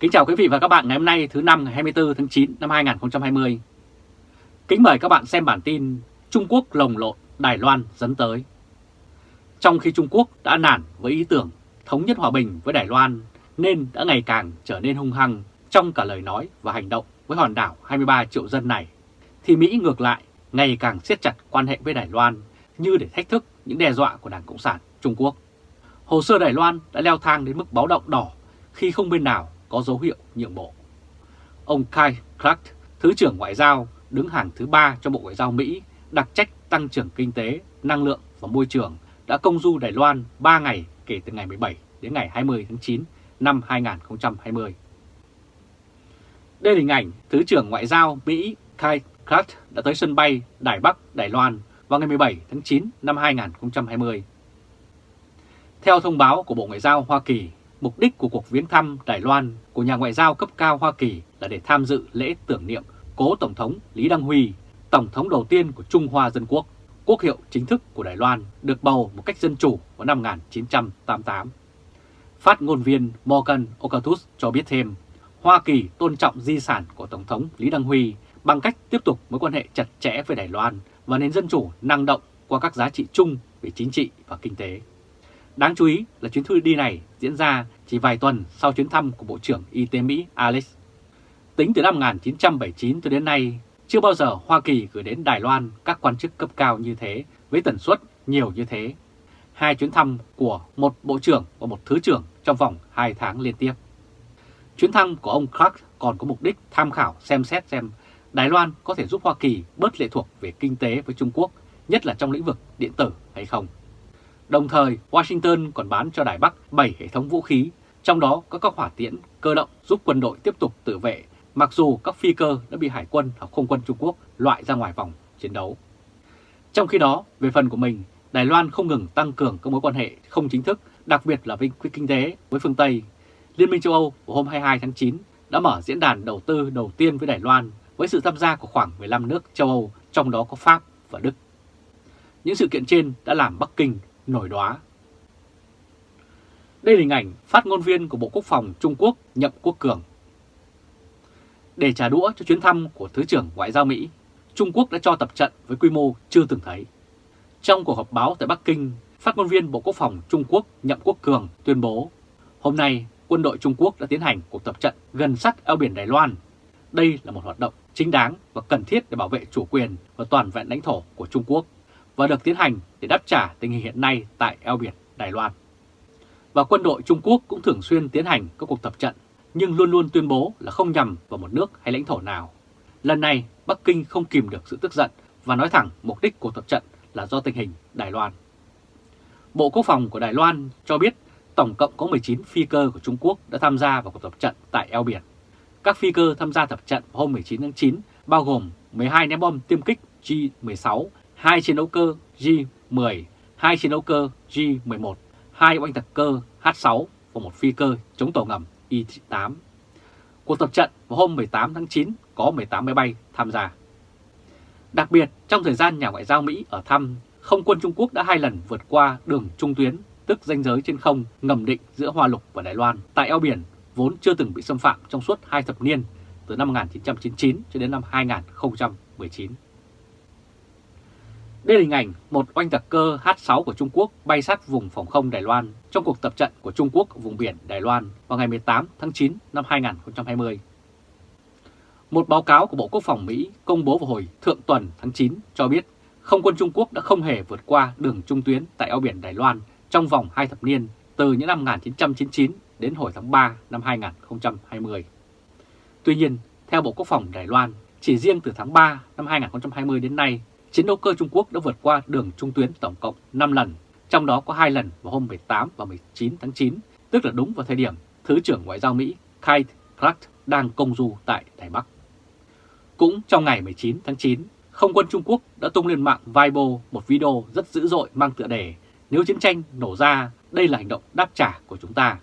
Kính chào quý vị và các bạn ngày hôm nay thứ năm ngày 24 tháng 9 năm 2020. Kính mời các bạn xem bản tin Trung Quốc lồng lộn Đài Loan dẫn tới. Trong khi Trung Quốc đã nản với ý tưởng thống nhất hòa bình với Đài Loan nên đã ngày càng trở nên hung hăng trong cả lời nói và hành động với hòn đảo 23 triệu dân này, thì Mỹ ngược lại ngày càng siết chặt quan hệ với Đài Loan như để thách thức những đe dọa của Đảng Cộng sản Trung Quốc. Hồ sơ Đài Loan đã leo thang đến mức báo động đỏ khi không bên nào có dấu hiệu nhượng bộ. Ông Kai Clark, Thứ trưởng Ngoại giao, đứng hàng thứ ba cho Bộ Ngoại giao Mỹ, đặc trách tăng trưởng kinh tế, năng lượng và môi trường, đã công du Đài Loan 3 ngày kể từ ngày 17 đến ngày 20 tháng 9 năm 2020. Đây là hình ảnh Thứ trưởng Ngoại giao Mỹ Kai Clark đã tới sân bay Đài Bắc, Đài Loan vào ngày 17 tháng 9 năm 2020. Theo thông báo của Bộ Ngoại giao Hoa Kỳ, Mục đích của cuộc viếng thăm Đài Loan của nhà ngoại giao cấp cao Hoa Kỳ là để tham dự lễ tưởng niệm cố Tổng thống Lý Đăng Huy, Tổng thống đầu tiên của Trung Hoa Dân Quốc, quốc hiệu chính thức của Đài Loan được bầu một cách dân chủ vào năm 1988. Phát ngôn viên Morgan Okatus cho biết thêm, Hoa Kỳ tôn trọng di sản của Tổng thống Lý Đăng Huy bằng cách tiếp tục mối quan hệ chặt chẽ với Đài Loan và nền dân chủ năng động qua các giá trị chung về chính trị và kinh tế. Đáng chú ý là chuyến thư đi này diễn ra chỉ vài tuần sau chuyến thăm của Bộ trưởng Y tế Mỹ Alex. Tính từ năm 1979 cho đến nay, chưa bao giờ Hoa Kỳ gửi đến Đài Loan các quan chức cấp cao như thế với tần suất nhiều như thế. Hai chuyến thăm của một bộ trưởng và một thứ trưởng trong vòng 2 tháng liên tiếp. Chuyến thăm của ông Clark còn có mục đích tham khảo xem xét xem Đài Loan có thể giúp Hoa Kỳ bớt lệ thuộc về kinh tế với Trung Quốc, nhất là trong lĩnh vực điện tử hay không. Đồng thời, Washington còn bán cho Đài Bắc 7 hệ thống vũ khí, trong đó có các hỏa tiễn cơ động giúp quân đội tiếp tục tự vệ, mặc dù các phi cơ đã bị Hải quân hoặc không quân Trung Quốc loại ra ngoài vòng chiến đấu. Trong khi đó, về phần của mình, Đài Loan không ngừng tăng cường các mối quan hệ không chính thức, đặc biệt là với kinh tế với phương Tây. Liên minh châu Âu vào hôm 22 tháng 9 đã mở diễn đàn đầu tư đầu tiên với Đài Loan với sự tham gia của khoảng 15 nước châu Âu, trong đó có Pháp và Đức. Những sự kiện trên đã làm Bắc Kinh nổi đóa. Đây là hình ảnh phát ngôn viên của Bộ Quốc phòng Trung Quốc Nhậm Quốc Cường. Để trả đũa cho chuyến thăm của Thứ trưởng Ngoại giao Mỹ, Trung Quốc đã cho tập trận với quy mô chưa từng thấy. Trong cuộc họp báo tại Bắc Kinh, phát ngôn viên Bộ Quốc phòng Trung Quốc Nhậm Quốc Cường tuyên bố hôm nay quân đội Trung Quốc đã tiến hành cuộc tập trận gần sát eo biển Đài Loan. Đây là một hoạt động chính đáng và cần thiết để bảo vệ chủ quyền và toàn vẹn lãnh thổ của Trung Quốc và được tiến hành để đáp trả tình hình hiện nay tại eo biển Đài Loan. Và quân đội Trung Quốc cũng thường xuyên tiến hành các cuộc tập trận, nhưng luôn luôn tuyên bố là không nhằm vào một nước hay lãnh thổ nào. Lần này, Bắc Kinh không kìm được sự tức giận và nói thẳng mục đích của tập trận là do tình hình Đài Loan. Bộ Quốc phòng của Đài Loan cho biết tổng cộng có 19 phi cơ của Trung Quốc đã tham gia vào cuộc tập trận tại eo biển. Các phi cơ tham gia tập trận hôm 19 tháng 9 bao gồm 12 ném bom tiêm kích G-16 2 chiến đấu cơ J-10, 2 chiến đấu cơ J-11, 2 oanh tạc cơ H-6 và một phi cơ chống tàu ngầm Y-8. Cuộc tập trận vào hôm 18 tháng 9 có 18 máy bay tham gia. Đặc biệt, trong thời gian nhà ngoại giao Mỹ ở thăm, không quân Trung Quốc đã hai lần vượt qua đường trung tuyến, tức ranh giới trên không ngầm định giữa Hoa Lục và Đài Loan tại eo biển vốn chưa từng bị xâm phạm trong suốt hai thập niên từ năm 1999 cho đến năm 2019. Đây là hình ảnh một oanh tạc cơ H-6 của Trung Quốc bay sát vùng phòng không Đài Loan trong cuộc tập trận của Trung Quốc ở vùng biển Đài Loan vào ngày 18 tháng 9 năm 2020. Một báo cáo của Bộ Quốc phòng Mỹ công bố vào hồi thượng tuần tháng 9 cho biết không quân Trung Quốc đã không hề vượt qua đường trung tuyến tại eo biển Đài Loan trong vòng hai thập niên từ những năm 1999 đến hồi tháng 3 năm 2020. Tuy nhiên, theo Bộ Quốc phòng Đài Loan, chỉ riêng từ tháng 3 năm 2020 đến nay, chiến đấu cơ Trung Quốc đã vượt qua đường trung tuyến tổng cộng 5 lần, trong đó có 2 lần vào hôm 18 và 19 tháng 9, tức là đúng vào thời điểm Thứ trưởng Ngoại giao Mỹ Kate Clark đang công du tại Đài Bắc. Cũng trong ngày 19 tháng 9, không quân Trung Quốc đã tung lên mạng Weibo một video rất dữ dội mang tựa đề Nếu chiến tranh nổ ra, đây là hành động đáp trả của chúng ta.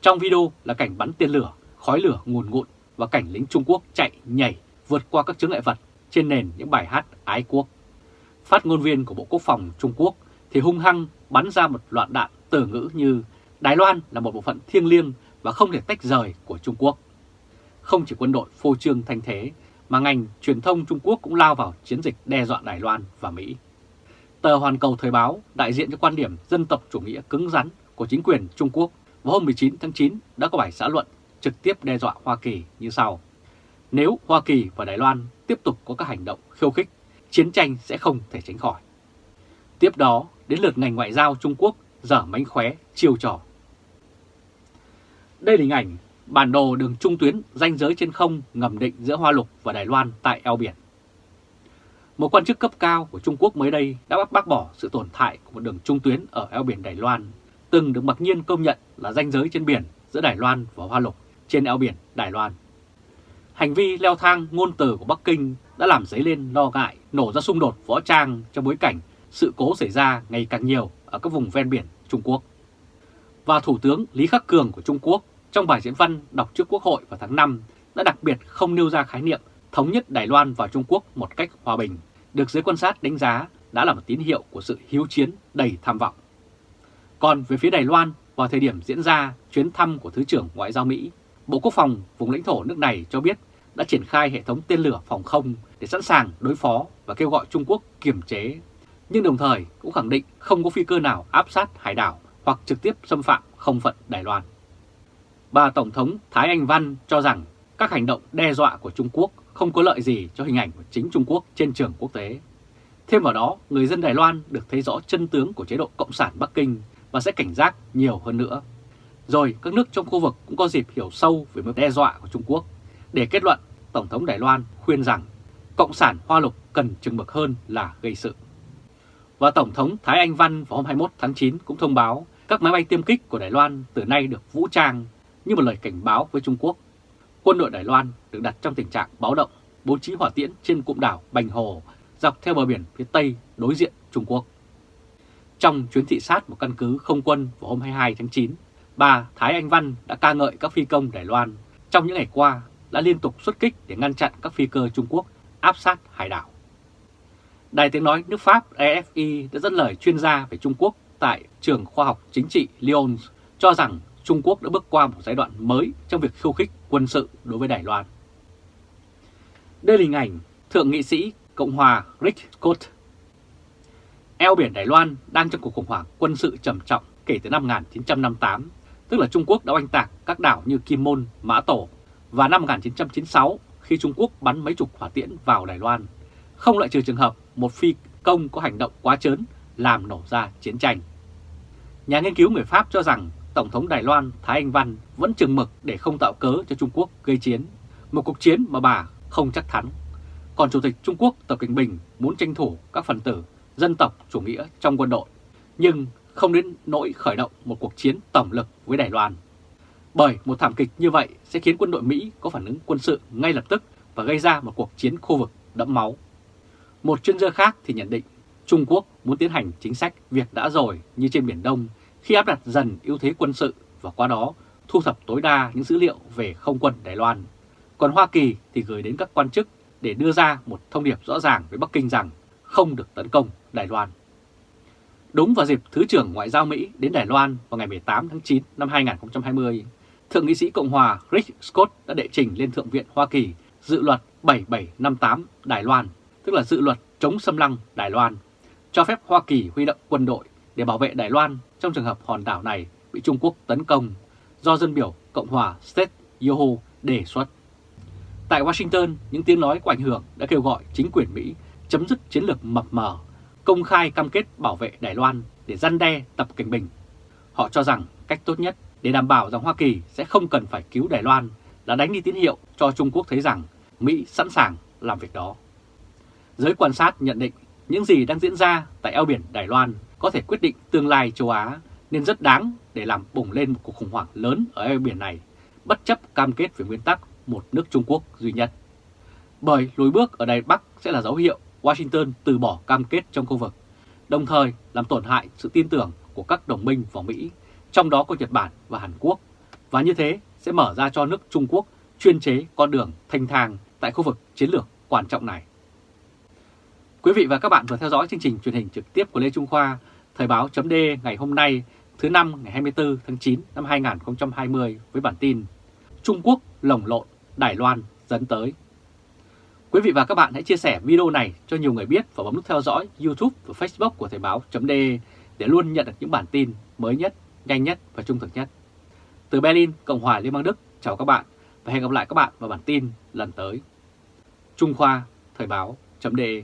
Trong video là cảnh bắn tên lửa, khói lửa ngùn ngụn và cảnh lính Trung Quốc chạy, nhảy, vượt qua các chướng ngại vật trên nền những bài hát ái quốc. Phát ngôn viên của Bộ Quốc phòng Trung Quốc thì hung hăng bắn ra một loạt đạn từ ngữ như Đài Loan là một bộ phận thiêng liêng và không thể tách rời của Trung Quốc. Không chỉ quân đội phô trương thanh thế, mà ngành truyền thông Trung Quốc cũng lao vào chiến dịch đe dọa Đài Loan và Mỹ. Tờ Hoàn Cầu Thời báo đại diện cho quan điểm dân tộc chủ nghĩa cứng rắn của chính quyền Trung Quốc vào hôm 19 tháng 9 đã có bài xã luận trực tiếp đe dọa Hoa Kỳ như sau. Nếu Hoa Kỳ và Đài Loan tiếp tục có các hành động khiêu khích, chiến tranh sẽ không thể tránh khỏi. Tiếp đó, đến lượt ngành ngoại giao Trung Quốc dở mánh khóe chiêu trò. Đây là hình ảnh bản đồ đường trung tuyến ranh giới trên không ngầm định giữa Hoa Lục và Đài Loan tại eo biển. Một quan chức cấp cao của Trung Quốc mới đây đã bác bỏ sự tồn tại của một đường trung tuyến ở eo biển Đài Loan, từng được mặc nhiên công nhận là ranh giới trên biển giữa Đài Loan và Hoa Lục trên eo biển Đài Loan. Hành vi leo thang ngôn từ của Bắc Kinh đã làm dấy lên lo ngại nổ ra xung đột võ trang trong bối cảnh sự cố xảy ra ngày càng nhiều ở các vùng ven biển Trung Quốc. Và Thủ tướng Lý Khắc Cường của Trung Quốc trong bài diễn văn đọc trước Quốc hội vào tháng 5 đã đặc biệt không nêu ra khái niệm thống nhất Đài Loan và Trung Quốc một cách hòa bình, được giới quan sát đánh giá đã là một tín hiệu của sự hiếu chiến đầy tham vọng. Còn về phía Đài Loan, vào thời điểm diễn ra chuyến thăm của Thứ trưởng Ngoại giao Mỹ, Bộ Quốc phòng vùng lãnh thổ nước này cho biết đã triển khai hệ thống tên lửa phòng không để sẵn sàng đối phó và kêu gọi Trung Quốc kiềm chế, nhưng đồng thời cũng khẳng định không có phi cơ nào áp sát hải đảo hoặc trực tiếp xâm phạm không phận Đài Loan. Bà Tổng thống Thái Anh Văn cho rằng các hành động đe dọa của Trung Quốc không có lợi gì cho hình ảnh của chính Trung Quốc trên trường quốc tế. Thêm vào đó, người dân Đài Loan được thấy rõ chân tướng của chế độ Cộng sản Bắc Kinh và sẽ cảnh giác nhiều hơn nữa. Rồi các nước trong khu vực cũng có dịp hiểu sâu về mối đe dọa của Trung Quốc. Để kết luận, Tổng thống Đài Loan khuyên rằng Cộng sản Hoa Lục cần chừng mực hơn là gây sự. Và Tổng thống Thái Anh Văn vào hôm 21 tháng 9 cũng thông báo các máy bay tiêm kích của Đài Loan từ nay được vũ trang như một lời cảnh báo với Trung Quốc. Quân đội Đài Loan được đặt trong tình trạng báo động, bố trí hỏa tiễn trên cụm đảo Bành Hồ dọc theo bờ biển phía Tây đối diện Trung Quốc. Trong chuyến thị sát một căn cứ không quân vào hôm 22 tháng 9, bà Thái Anh Văn đã ca ngợi các phi công Đài Loan trong những ngày qua đã liên tục xuất kích để ngăn chặn các phi cơ Trung Quốc áp sát hải đảo. Đài tiếng nói nước Pháp EFI đã dẫn lời chuyên gia về Trung Quốc tại trường khoa học chính trị Lyon cho rằng Trung Quốc đã bước qua một giai đoạn mới trong việc khiêu khích quân sự đối với Đài Loan. Đây là hình ảnh Thượng nghị sĩ Cộng hòa Rick Scott. Eo biển Đài Loan đang trong cuộc khủng hoảng quân sự trầm trọng kể từ năm 1958, tức là Trung Quốc đã oanh tạc các đảo như Kim Môn, Mã Tổ và năm 1996 khi Trung Quốc bắn mấy chục hỏa tiễn vào Đài Loan, không loại trừ trường hợp một phi công có hành động quá chớn làm nổ ra chiến tranh. Nhà nghiên cứu người Pháp cho rằng Tổng thống Đài Loan Thái Anh Văn vẫn chừng mực để không tạo cớ cho Trung Quốc gây chiến, một cuộc chiến mà bà không chắc thắng. Còn Chủ tịch Trung Quốc Tập Cận Bình muốn tranh thủ các phần tử dân tộc chủ nghĩa trong quân đội, nhưng không đến nỗi khởi động một cuộc chiến tổng lực với Đài Loan. Bởi một thảm kịch như vậy sẽ khiến quân đội Mỹ có phản ứng quân sự ngay lập tức và gây ra một cuộc chiến khu vực đẫm máu. Một chuyên gia khác thì nhận định Trung Quốc muốn tiến hành chính sách việc đã rồi như trên Biển Đông khi áp đặt dần ưu thế quân sự và qua đó thu thập tối đa những dữ liệu về không quân Đài Loan. Còn Hoa Kỳ thì gửi đến các quan chức để đưa ra một thông điệp rõ ràng với Bắc Kinh rằng không được tấn công Đài Loan. Đúng vào dịp Thứ trưởng Ngoại giao Mỹ đến Đài Loan vào ngày 18 tháng 9 năm 2020, Thượng nghị sĩ Cộng hòa Rick Scott đã đệ trình lên Thượng viện Hoa Kỳ dự luật 7758 Đài Loan, tức là dự luật chống xâm lăng Đài Loan, cho phép Hoa Kỳ huy động quân đội để bảo vệ Đài Loan trong trường hợp hòn đảo này bị Trung Quốc tấn công do dân biểu Cộng hòa State Yoho đề xuất. Tại Washington, những tiếng nói của ảnh hưởng đã kêu gọi chính quyền Mỹ chấm dứt chiến lược mập mờ, công khai cam kết bảo vệ Đài Loan để răn đe Tập Cảnh Bình. Họ cho rằng cách tốt nhất để đảm bảo rằng Hoa Kỳ sẽ không cần phải cứu Đài Loan là đánh đi tín hiệu cho Trung Quốc thấy rằng Mỹ sẵn sàng làm việc đó. Giới quan sát nhận định những gì đang diễn ra tại eo biển Đài Loan có thể quyết định tương lai châu Á nên rất đáng để làm bùng lên một cuộc khủng hoảng lớn ở eo biển này, bất chấp cam kết về nguyên tắc một nước Trung Quốc duy nhất. Bởi lùi bước ở Đài Bắc sẽ là dấu hiệu Washington từ bỏ cam kết trong khu vực, đồng thời làm tổn hại sự tin tưởng của các đồng minh vào Mỹ, trong đó có Nhật Bản và Hàn Quốc, và như thế sẽ mở ra cho nước Trung Quốc chuyên chế con đường thanh thang tại khu vực chiến lược quan trọng này. Quý vị và các bạn vừa theo dõi chương trình truyền hình trực tiếp của Lê Trung Khoa, Thời báo chấm ngày hôm nay thứ năm ngày 24 tháng 9 năm 2020 với bản tin Trung Quốc lồng lộn, Đài Loan dẫn tới. Quý vị và các bạn hãy chia sẻ video này cho nhiều người biết và bấm nút theo dõi YouTube và Facebook của Thời báo.de để luôn nhận được những bản tin mới nhất, nhanh nhất và trung thực nhất. Từ Berlin, Cộng hòa Liên bang Đức, chào các bạn và hẹn gặp lại các bạn vào bản tin lần tới. Trung Khoa, Thời báo.de